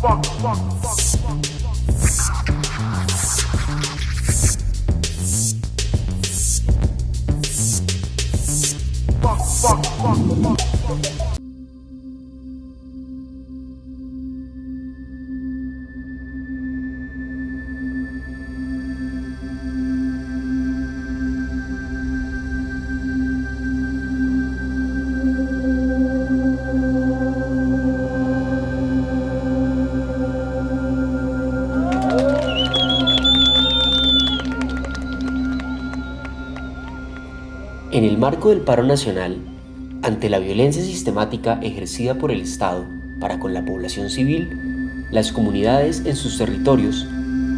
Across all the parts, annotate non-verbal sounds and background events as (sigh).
fuck, fuck, fuck, fuck. Fuck, fuck, fuck, fuck, fuck. En el marco del paro nacional, ante la violencia sistemática ejercida por el Estado para con la población civil, las comunidades en sus territorios,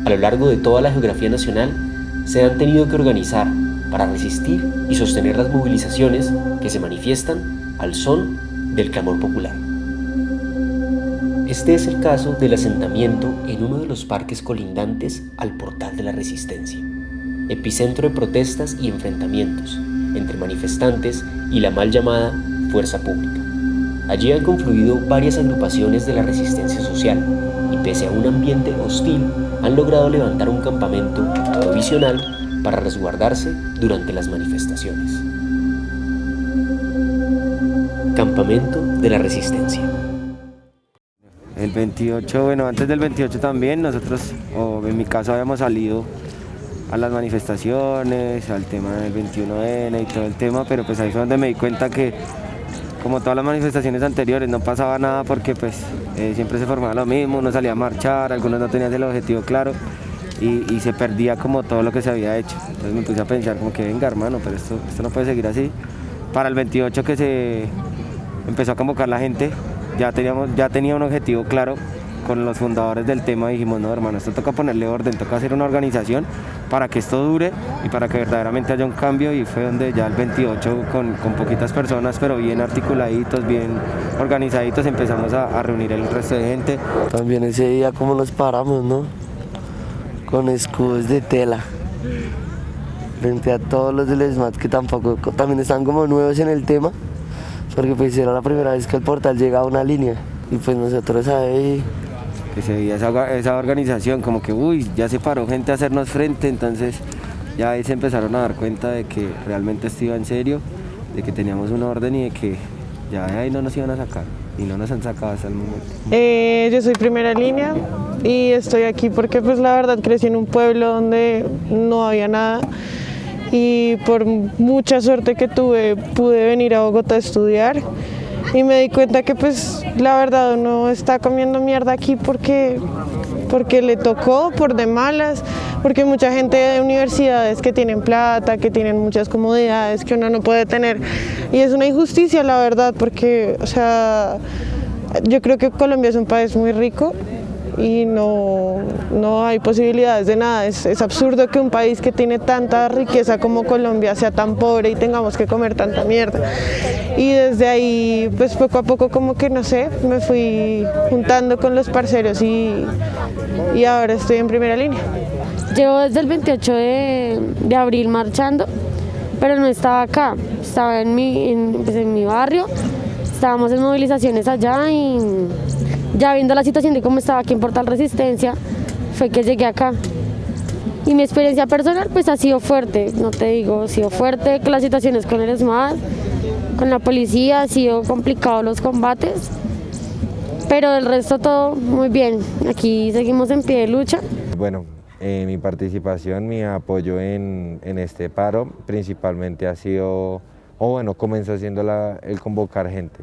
a lo largo de toda la geografía nacional, se han tenido que organizar para resistir y sostener las movilizaciones que se manifiestan al son del clamor popular. Este es el caso del asentamiento en uno de los parques colindantes al Portal de la Resistencia, epicentro de protestas y enfrentamientos entre manifestantes y la mal llamada fuerza pública. Allí han confluido varias agrupaciones de la resistencia social y pese a un ambiente hostil han logrado levantar un campamento provisional para resguardarse durante las manifestaciones. Campamento de la Resistencia. El 28, bueno, antes del 28 también nosotros, o en mi caso habíamos salido a las manifestaciones, al tema del 21N y todo el tema, pero pues ahí fue donde me di cuenta que como todas las manifestaciones anteriores no pasaba nada porque pues eh, siempre se formaba lo mismo, uno salía a marchar, algunos no tenían el objetivo claro y, se perdía como todo lo que se había hecho. Entonces me puse a pensar como que venga hermano, pero esto, esto no puede seguir así. Para el 28 que se empezó a convocar la gente, ya, teníamos, ya tenía un objetivo claro con los fundadores del tema dijimos, no hermano, esto toca ponerle orden, toca hacer una organización para que esto dure y para que verdaderamente haya un cambio y fue donde ya el 28 con, poquitas personas pero bien articuladitos, bien organizaditos empezamos a, reunir el resto de gente. También ese día como nos paramos, ¿no? Con escudos de tela frente a todos los del SMAT que tampoco también están como nuevos en el tema porque pues era la primera vez que el portal llega a una línea y pues nosotros ahí que se veía esa, organización, como que, uy, ya se paró gente a hacernos frente, entonces ya ahí se empezaron a dar cuenta de que realmente esto iba en serio, de que teníamos una orden y de que ya ahí no nos iban a sacar y no nos han sacado hasta el momento. Eh, yo soy primera línea y estoy aquí porque pues la verdad crecí en un pueblo donde no había nada y por mucha suerte que tuve pude venir a Bogotá a estudiar y me di cuenta que pues la verdad uno está comiendo mierda aquí porque, porque le tocó por de malas, porque mucha gente de universidades que tienen plata, que tienen muchas comodidades que uno no puede tener. Y es una injusticia la verdad porque o sea yo creo que Colombia es un país muy rico y no, no hay posibilidades de nada. Es, absurdo que un país que tiene tanta riqueza como Colombia sea tan pobre y tengamos que comer tanta mierda. Y desde ahí, pues poco a poco como que no sé, me fui juntando con los parceros y, y ahora estoy en primera línea. Llevo desde el 28 de, de abril marchando, pero no estaba acá, estaba en mi, en, pues en mi barrio, estábamos en movilizaciones allá y ya viendo la situación de cómo estaba aquí en Portal Resistencia, fue que llegué acá. Y mi experiencia personal pues ha sido fuerte, no te digo, ha sido fuerte con las situaciones con el SMAD, con la policía, ha sido complicado los combates, pero el resto todo muy bien, aquí seguimos en pie de lucha. Bueno, eh, mi participación, mi apoyo en, en, este paro principalmente ha sido, o bueno, comenzó siendo la, el convocar gente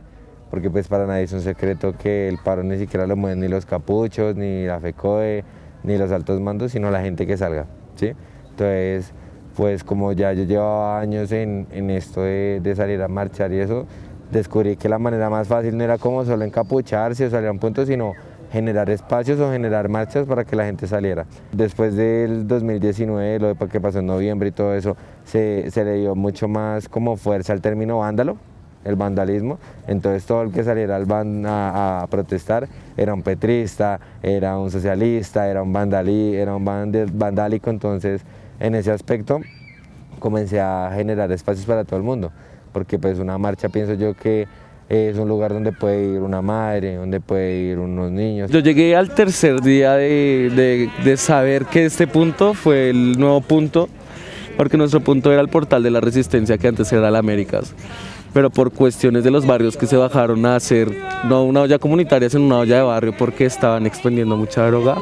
porque pues para nadie es un secreto que el paro ni siquiera lo mueven ni los capuchos, ni la FECOE, ni los altos mandos, sino la gente que salga, ¿sí? Entonces, pues como ya yo llevaba años en, esto de, salir a marchar y eso, descubrí que la manera más fácil no era como solo encapucharse o salir a un punto, sino generar espacios o generar marchas para que la gente saliera. Después del 2019, lo que pasó en noviembre y todo eso, se, se le dio mucho más como fuerza al término vándalo, el vandalismo, entonces todo el que saliera al a, protestar era un petrista, era un socialista, era un, vandalí, vandálico, entonces en ese aspecto comencé a generar espacios para todo el mundo, porque pues una marcha pienso yo que es un lugar donde puede ir una madre, donde puede ir unos niños. Yo llegué al tercer día de, saber que este punto fue el nuevo punto, porque nuestro punto era el portal de la resistencia que antes era la Américas, pero por cuestiones de los barrios que se bajaron a hacer, no una olla comunitaria, sino una olla de barrio porque estaban expendiendo mucha droga,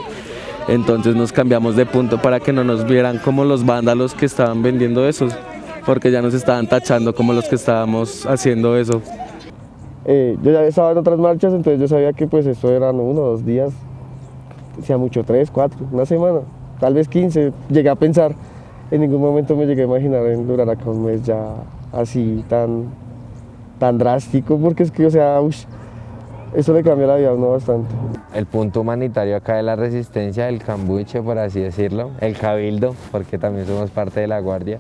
entonces nos cambiamos de punto para que no nos vieran como los vándalos que estaban vendiendo esos, porque ya nos estaban tachando como los que estábamos haciendo eso. Eh, yo ya estaba en otras marchas, entonces yo sabía que pues esto eran uno, dos días, sea mucho, tres, cuatro, una semana, tal vez quince, llegué a pensar, en ningún momento me llegué a imaginar en durar acá un mes ya así tan, tan drástico, porque es que, o sea, eso le cambia la vida a uno bastante. El punto humanitario acá de la resistencia, el cambuche, por así decirlo, el cabildo, porque también somos parte de la guardia,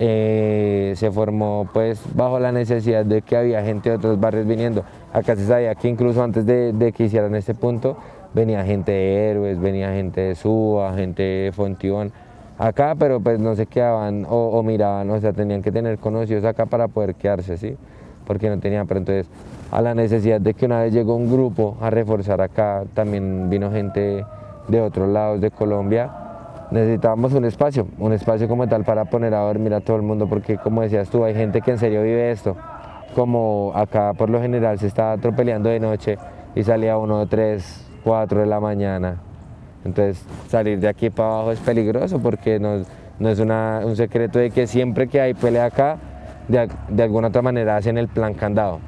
eh, se formó pues bajo la necesidad de que había gente de otros barrios viniendo. Acá se sabía que incluso antes de, que hicieran este punto venía gente de Héroes, venía gente de Suba, gente de Fontión acá, pero pues no se quedaban o, miraban, o sea, tenían que tener conocidos acá para poder quedarse, ¿sí? Porque no tenían, pero entonces a la necesidad de que una vez llegó un grupo a reforzar acá, también vino gente de otros lados de Colombia, necesitábamos un espacio, un espacio como tal para poner a dormir a todo el mundo, porque como decías tú, hay gente que en serio vive esto, como acá por lo general se está atropellando de noche y salía uno, tres, cuatro de la mañana, entonces salir de aquí para abajo es peligroso porque no, no es una, un secreto de que siempre que hay pelea acá, de, de, alguna otra manera hacen el plan candado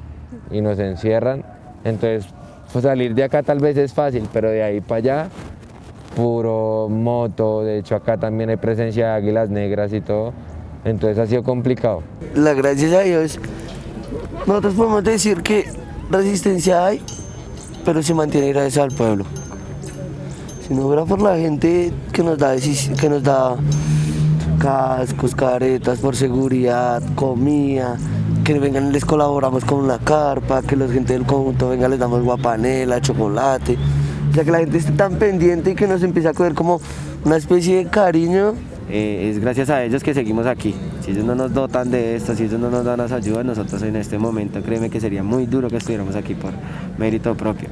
y nos encierran, entonces pues salir de acá tal vez es fácil, pero de ahí para allá puro moto, de hecho acá también hay presencia de águilas negras y todo, entonces ha sido complicado. La gracias a Dios, nosotros podemos decir que resistencia hay, pero se mantiene gracias al pueblo. Si no fuera por la gente que nos da, que nos da cascos, caretas por seguridad, comida, que vengan les colaboramos con una carpa, que la gente del conjunto venga les damos guapanela, chocolate, ya que la gente esté tan pendiente y que nos empiece a coger como una especie de cariño. Eh, es gracias a ellos que seguimos aquí. Si ellos no nos dotan de esto, si ellos no nos dan las ayudas, nosotros en este momento créeme que sería muy duro que estuviéramos aquí por mérito propio.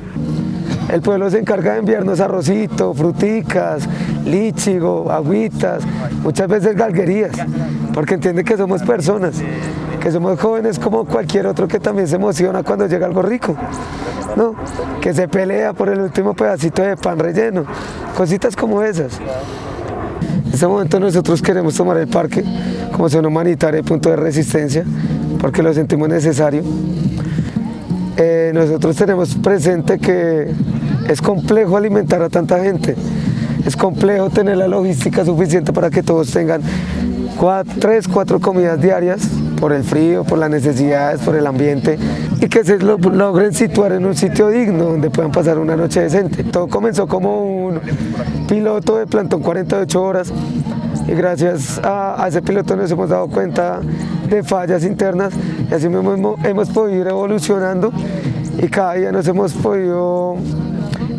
El pueblo se encarga de enviarnos arrocito, fruticas, líchigo, agüitas, muchas veces galguerías, porque entiende que somos personas, que somos jóvenes como cualquier otro que también se emociona cuando llega algo rico. ¿no? que se pelea por el último pedacito de pan relleno, cositas como esas. En este momento nosotros queremos tomar el parque como zona humanitaria y punto de resistencia, porque lo sentimos necesario. Eh, nosotros tenemos presente que es complejo alimentar a tanta gente, es complejo tener la logística suficiente para que todos tengan tres, cuatro comidas diarias por el frío, por las necesidades, por el ambiente y que se logren situar en un sitio digno donde puedan pasar una noche decente. Todo comenzó como un piloto de plantón 48 horas y gracias a, ese piloto nos hemos dado cuenta de fallas internas y así mismo hemos podido ir evolucionando y cada día nos hemos podido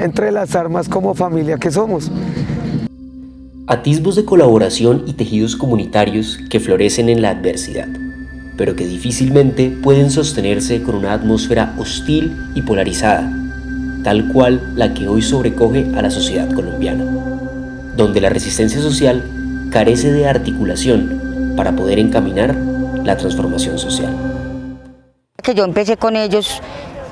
entrelazar más como familia que somos. Atisbos de colaboración y tejidos comunitarios que florecen en la adversidad pero que difícilmente pueden sostenerse con una atmósfera hostil y polarizada, tal cual la que hoy sobrecoge a la sociedad colombiana, donde la resistencia social carece de articulación para poder encaminar la transformación social. Que yo empecé con ellos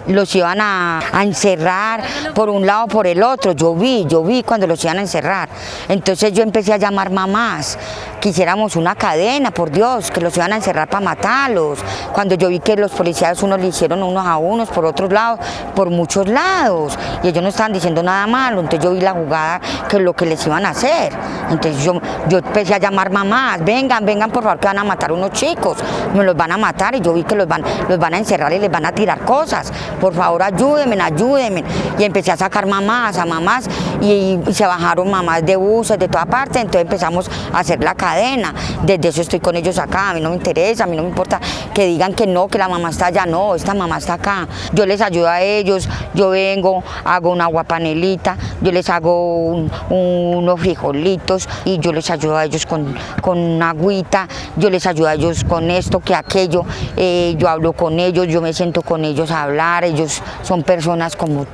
los iban a, encerrar por un lado por el otro, yo vi, yo vi cuando los iban a encerrar. Entonces yo empecé a llamar mamás, quisiéramos una cadena, por Dios, que los iban a encerrar para matarlos. Cuando yo vi que los policías unos le hicieron unos a unos, por otros lados, por muchos lados, y ellos no estaban diciendo nada malo, entonces yo vi la jugada que lo que les iban a hacer. Entonces yo, yo empecé a llamar mamás, vengan, vengan por favor que van a matar unos chicos, me los van a matar y yo vi que los van, los van a encerrar y les van a tirar cosas por favor ayúdenme, ayúdenme. Y empecé a sacar mamás, a mamás, y, se bajaron mamás de buses de toda parte, entonces empezamos a hacer la cadena. Desde eso estoy con ellos acá, a mí no me interesa, a mí no me importa que digan que no, que la mamá está allá, no, esta mamá está acá. Yo les ayudo a ellos, yo vengo, hago una panelita, yo les hago unos frijolitos y yo les ayudo a ellos con, con una agüita, yo les ayudo a ellos con esto, que aquello, eh, yo hablo con ellos, yo me siento con ellos a hablar, ellos son personas como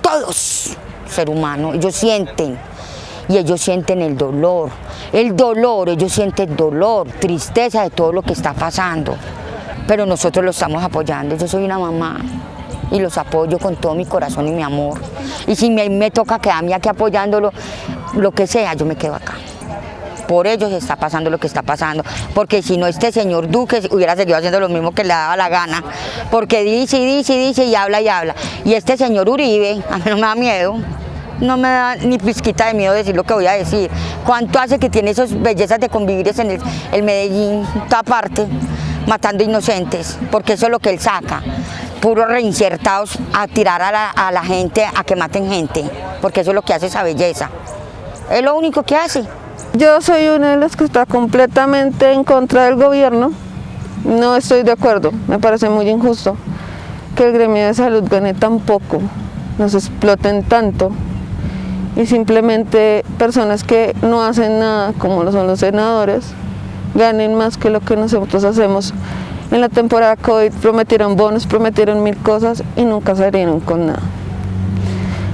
todos, ser humano, ellos sienten y ellos sienten el dolor, el dolor, ellos sienten dolor, tristeza de todo lo que está pasando, pero nosotros lo estamos apoyando, yo soy una mamá y los apoyo con todo mi corazón y mi amor, y si me, me toca quedarme aquí apoyándolo, lo que sea, yo me quedo acá por ellos está pasando lo que está pasando, porque si no este señor Duque hubiera seguido haciendo lo mismo que le daba la gana, porque dice y dice y dice y habla y habla. Y este señor Uribe, (laughs) a mí no me da miedo, no me da ni pizquita de miedo decir lo que voy a decir. ¿Cuánto hace que tiene esas bellezas de convivir en el, Medellín, toda parte, matando inocentes? Porque eso es lo que él saca. Puros reinsertados a tirar a la, a la gente a que maten gente, porque eso es lo que hace esa belleza. Es lo único que hace. Yo soy una de las que está completamente en contra del gobierno. No estoy de acuerdo, me parece muy injusto que el gremio de salud gane tan poco, nos exploten tanto y simplemente personas que no hacen nada, como lo son los senadores, ganen más que lo que nosotros hacemos. En la temporada COVID prometieron bonos, prometieron mil cosas y nunca salieron con nada.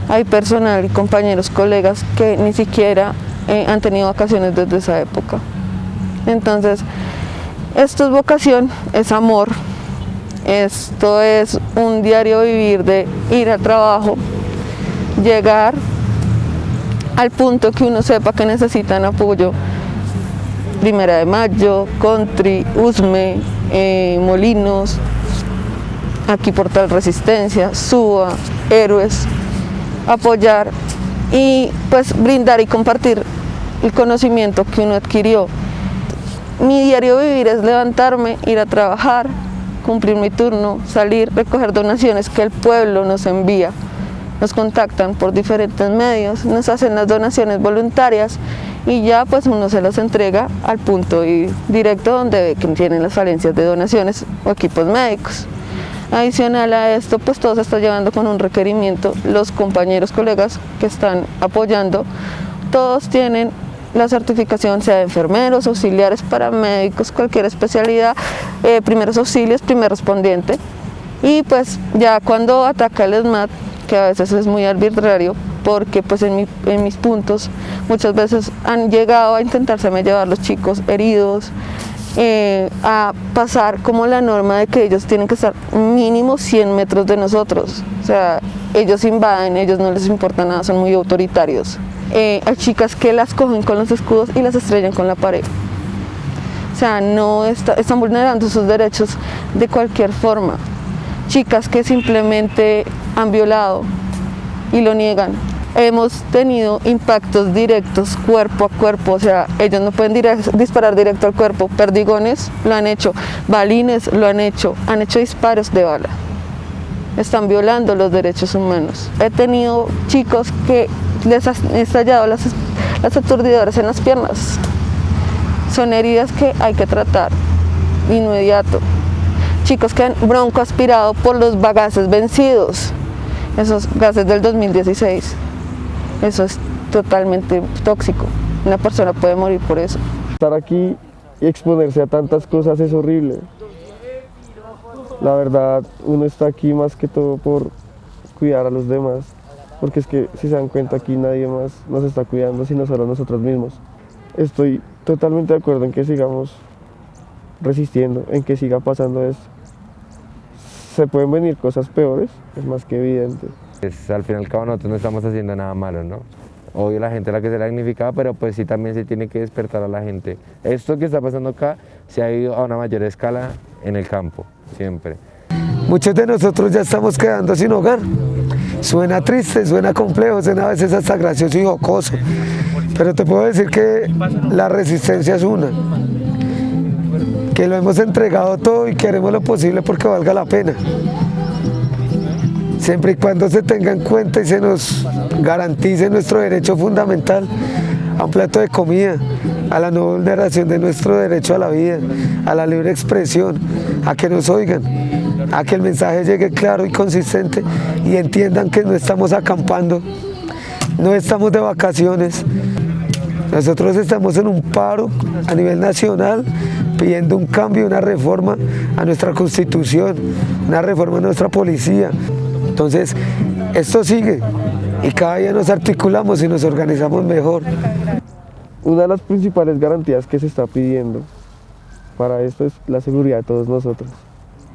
Hay personal compañeros, colegas que ni siquiera eh, han tenido vacaciones desde esa época. Entonces, esto es vocación, es amor, esto es un diario vivir de ir al trabajo, llegar al punto que uno sepa que necesitan apoyo. Primera de Mayo, Country, Usme, eh, Molinos, aquí Portal Resistencia, Suba, Héroes, apoyar y pues brindar y compartir el conocimiento que uno adquirió. Mi diario vivir es levantarme, ir a trabajar, cumplir mi turno, salir, recoger donaciones que el pueblo nos envía. Nos contactan por diferentes medios, nos hacen las donaciones voluntarias y ya pues uno se las entrega al punto y directo donde tienen las falencias de donaciones o equipos médicos. Adicional a esto, pues todo se está llevando con un requerimiento. Los compañeros, colegas que están apoyando, todos tienen la certificación sea de enfermeros, auxiliares, paramédicos, cualquier especialidad, eh, primeros auxilios, primer respondiente. Y pues ya cuando ataca el ESMAD, que a veces es muy arbitrario, porque pues en, mis puntos muchas veces han llegado a intentarse llevar los chicos heridos, eh, a pasar como la norma de que ellos tienen que estar mínimo 100 metros de nosotros. O sea, ellos invaden, ellos no les importa nada, son muy autoritarios. Eh, hay chicas que las cogen con los escudos y las estrellan con la pared. O sea, no están vulnerando sus derechos de cualquier forma. Chicas que simplemente han violado y lo niegan. Hemos tenido impactos directos cuerpo a cuerpo, o sea, ellos no pueden disparar directo al cuerpo. Perdigones lo han hecho, balines lo han hecho, han hecho disparos de bala. Están violando los derechos humanos. He tenido chicos que les han estallado las, las aturdidoras en las piernas. Son heridas que hay que tratar inmediato. Chicos que han bronco aspirado por los bagaces vencidos, esos gases del 2016. Eso es totalmente tóxico. Una persona puede morir por eso. Estar aquí y exponerse a tantas cosas es horrible. La verdad, uno está aquí más que todo por cuidar a los demás porque es que si se dan cuenta aquí nadie más nos está cuidando sino solo nosotros mismos. Estoy totalmente de acuerdo en que sigamos resistiendo, en que siga pasando esto. Se pueden venir cosas peores, es más que evidente. Es, al fin y al cabo nosotros no estamos haciendo nada malo, ¿no? Obvio la gente la que se la dignificado, pero pues sí también se tiene que despertar a la gente. Esto que está pasando acá se ha ido a una mayor escala en el campo, siempre. Muchos de nosotros ya estamos quedando sin hogar. Suena triste, suena complejo, suena a veces hasta gracioso y jocoso. Pero te puedo decir que la resistencia es una. Que lo hemos entregado todo y queremos lo posible porque valga la pena. siempre y cuando se tenga en cuenta y se nos garantice nuestro derecho fundamental a un plato de comida, a la no vulneración de nuestro derecho a la vida, a la libre expresión, a que nos oigan, a que el mensaje llegue claro y consistente y entiendan que no estamos acampando, no estamos de vacaciones, nosotros estamos en un paro a nivel nacional pidiendo un cambio, una reforma a nuestra constitución, una reforma a nuestra policía. Entonces, esto sigue y cada día nos articulamos y nos organizamos mejor. Una de las principales garantías que se está pidiendo para esto es la seguridad de todos nosotros.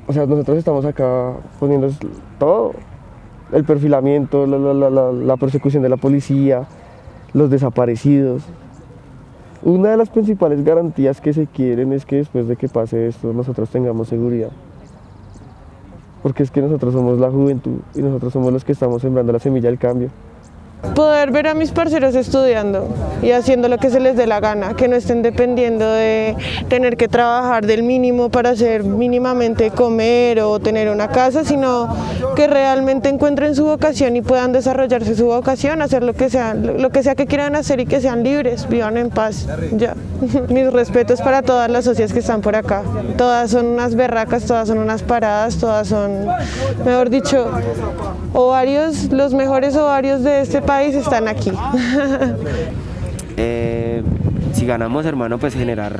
O sea, nosotros estamos acá poniendo todo, el perfilamiento, la, la, persecución de la policía, los desaparecidos, una de las principales garantías que se quieren es que después de que pase esto nosotros tengamos seguridad. Porque es que nosotros somos la juventud y nosotros somos los que estamos sembrando la semilla del cambio. Poder ver a mis parceros estudiando y haciendo lo que se les dé la gana, que no estén dependiendo de tener que trabajar del mínimo para hacer mínimamente comer o tener una casa, sino que realmente encuentren su vocación y puedan desarrollarse su vocación, hacer lo que sea, lo que sea que quieran hacer y que sean libres, vivan en paz. Ya. (laughs) Mis respetos para todas las socias que están por acá. Todas son unas berracas, todas son unas paradas, todas son, mejor dicho, ovarios, los mejores ovarios de este país están aquí. (laughs) eh, si ganamos, hermano, pues generar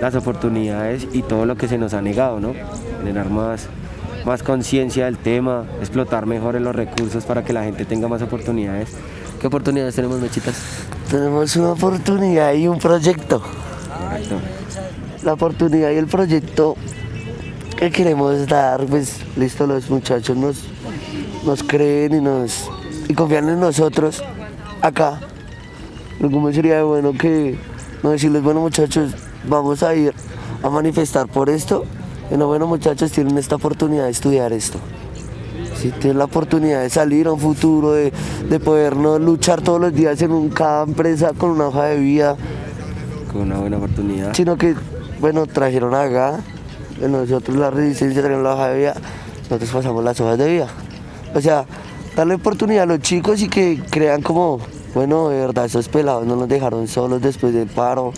las oportunidades y todo lo que se nos ha negado, ¿no? Generar más, más conciencia del tema, explotar mejor en los recursos para que la gente tenga más oportunidades. ¿Qué oportunidades tenemos, Mechitas? Tenemos una oportunidad y un proyecto. Correcto. La oportunidad y el proyecto que queremos dar, pues listo, los muchachos nos, nos creen y nos y confían en nosotros acá. Lo que sería bueno que no decirles, bueno muchachos, vamos a ir a manifestar por esto. Y no, bueno muchachos, tienen esta oportunidad de estudiar esto. Si tienen la oportunidad de salir a un futuro, de, de podernos luchar todos los días en un, cada empresa con una hoja de vida. Con una buena oportunidad. Sino que, bueno, trajeron acá, nosotros la resistencia trajeron la hoja de vida, nosotros pasamos las hojas de vida. O sea, darle oportunidad a los chicos y que crean como, bueno, de verdad, esos pelados no nos dejaron solos después del paro,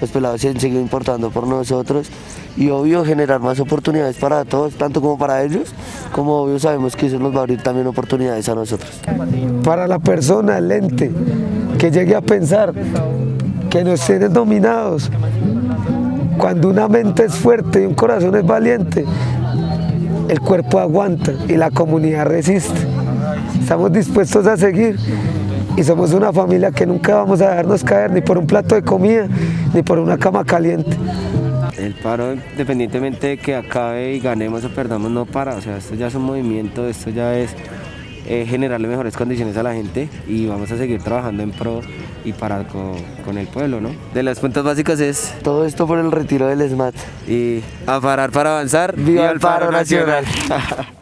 los pelados se han seguido importando por nosotros. Y obvio generar más oportunidades para todos, tanto como para ellos, como obvio sabemos que eso nos va a abrir también oportunidades a nosotros. Para la persona, el ente, que llegue a pensar que nos tienen dominados, cuando una mente es fuerte y un corazón es valiente, el cuerpo aguanta y la comunidad resiste. Estamos dispuestos a seguir y somos una familia que nunca vamos a dejarnos caer ni por un plato de comida ni por una cama caliente. El paro, independientemente de que acabe y ganemos o perdamos, no para. O sea, esto ya es un movimiento, esto ya es eh, generarle mejores condiciones a la gente y vamos a seguir trabajando en pro y para con, con, el pueblo, ¿no? De las puntos básicos es... Todo esto por el retiro del SMAT. Y a parar para avanzar. ¡Viva, el paro, paro nacional! nacional. (laughs)